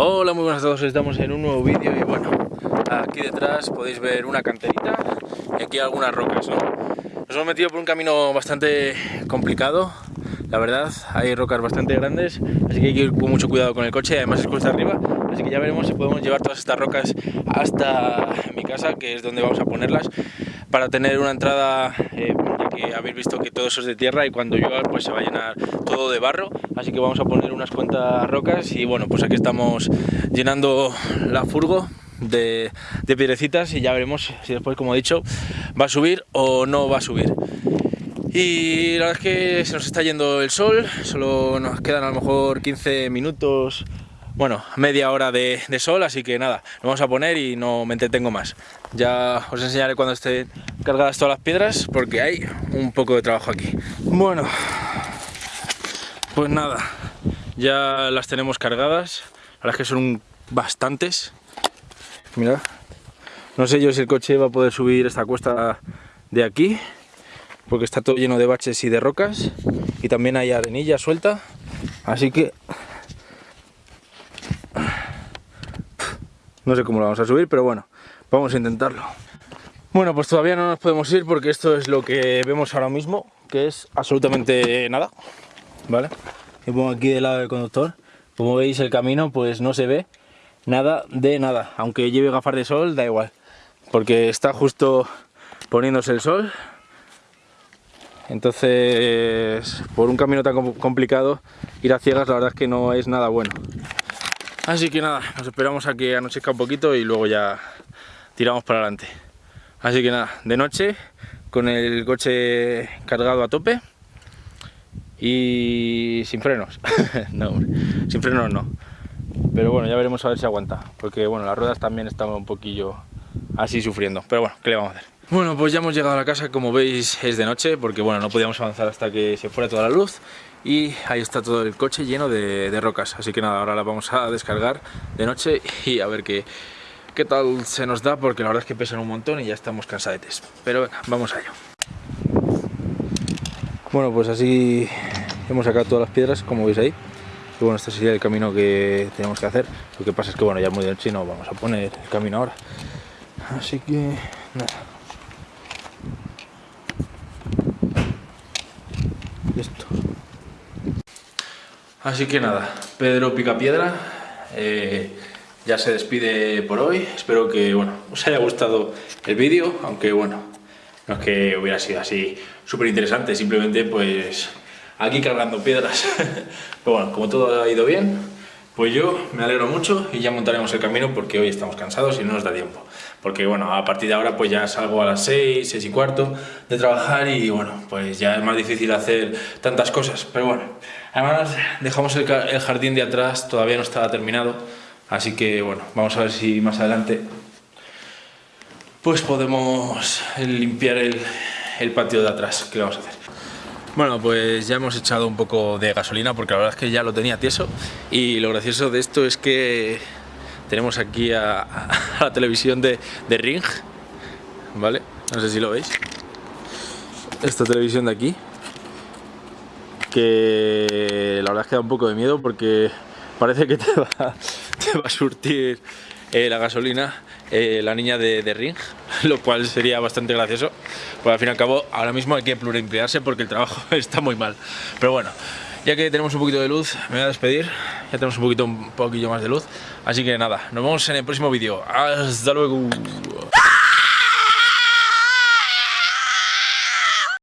Hola, muy buenas a todos, estamos en un nuevo vídeo y bueno, aquí detrás podéis ver una canterita y aquí algunas rocas, ¿no? Nos hemos metido por un camino bastante complicado, la verdad, hay rocas bastante grandes, así que hay que ir con mucho cuidado con el coche, además es cuesta arriba, así que ya veremos si podemos llevar todas estas rocas hasta mi casa, que es donde vamos a ponerlas, para tener una entrada, eh, ya que habéis visto que todo eso es de tierra y cuando llueva pues se va a llenar todo de barro, así que vamos a poner unas cuantas rocas y bueno, pues aquí estamos llenando la furgo de, de piedrecitas y ya veremos si después, como he dicho, va a subir o no va a subir. Y la verdad es que se nos está yendo el sol, solo nos quedan a lo mejor 15 minutos, bueno, media hora de, sol, así que nada, nos vamos a poner y no me entretengo más. Ya os enseñaré cuando estén cargadas todas las piedras, porque hay un poco de trabajo aquí. Bueno, pues nada, ya las tenemos cargadas, la verdad es que son bastantes. Mira, no sé yo si el coche va a poder subir esta cuesta de aquí, porque está todo lleno de baches y de rocas y también hay arenilla suelta así que no sé cómo lo vamos a subir pero bueno vamos a intentarlo. Bueno pues todavía no nos podemos ir porque esto es lo que vemos ahora mismo que es absolutamente nada vale me pongo aquí del lado del conductor. Como veis el camino pues no se ve nada de nada. Aunque lleve gafas de sol da igual porque está justo poniéndose el sol. Entonces por un camino tan complicado ir a ciegas la verdad es que no es nada bueno así que nada, nos esperamos a que anochezca un poquito y luego ya tiramos para adelante. Así que nada, de noche con el coche cargado a tope y sin frenos. No hombre, sin frenos no. Pero bueno, ya veremos a ver si aguanta porque bueno, las ruedas también están un poquillo así sufriendo. Pero bueno, ¿qué le vamos a hacer? Bueno, pues ya hemos llegado a la casa, como veis es de noche, porque bueno, no podíamos avanzar hasta que se fuera toda la luz y ahí está todo el coche lleno de, rocas, así que nada, ahora la vamos a descargar de noche y a ver qué, qué tal se nos da, porque la verdad es que pesan un montón y ya estamos cansadetes, pero venga, vamos a ello. Bueno, pues así hemos sacado todas las piedras, como veis ahí, y bueno, este sería el camino que tenemos que hacer, lo que pasa es que bueno, ya muy de noche no vamos a poner el camino ahora, así que nada. esto. Así que nada, Pedro Picapiedra eh, ya se despide por hoy. Espero que bueno, os haya gustado el vídeo, aunque bueno, no es que hubiera sido así súper interesante, simplemente pues aquí cargando piedras. Pero bueno, como todo ha ido bien, pues yo me alegro mucho y ya montaremos el camino porque hoy estamos cansados y no nos da tiempo. Porque bueno, a partir de ahora pues ya salgo a las 6, 6 y cuarto de trabajar y bueno, pues ya es más difícil hacer tantas cosas. Pero bueno, además dejamos el, jardín de atrás, todavía no estaba terminado. Así que bueno, vamos a ver si más adelante pues podemos limpiar el, el patio de atrás. ¿Qué vamos a hacer? Bueno, pues ya hemos echado un poco de gasolina porque la verdad es que ya lo tenía tieso y lo gracioso de esto es que tenemos aquí a, la televisión de, Ring, ¿vale? No sé si lo veis. Esta televisión de aquí, que la verdad es que da un poco de miedo porque parece que te va a surtir eh, la gasolina eh, la niña de, de, Ring, lo cual sería bastante gracioso. Pues al fin y al cabo, ahora mismo hay que pluriemplearse porque el trabajo está muy mal. Pero bueno, ya que tenemos un poquito de luz, me voy a despedir. Ya tenemos un poquito, un poquillo más de luz. Así que nada, nos vemos en el próximo vídeo. Hasta luego.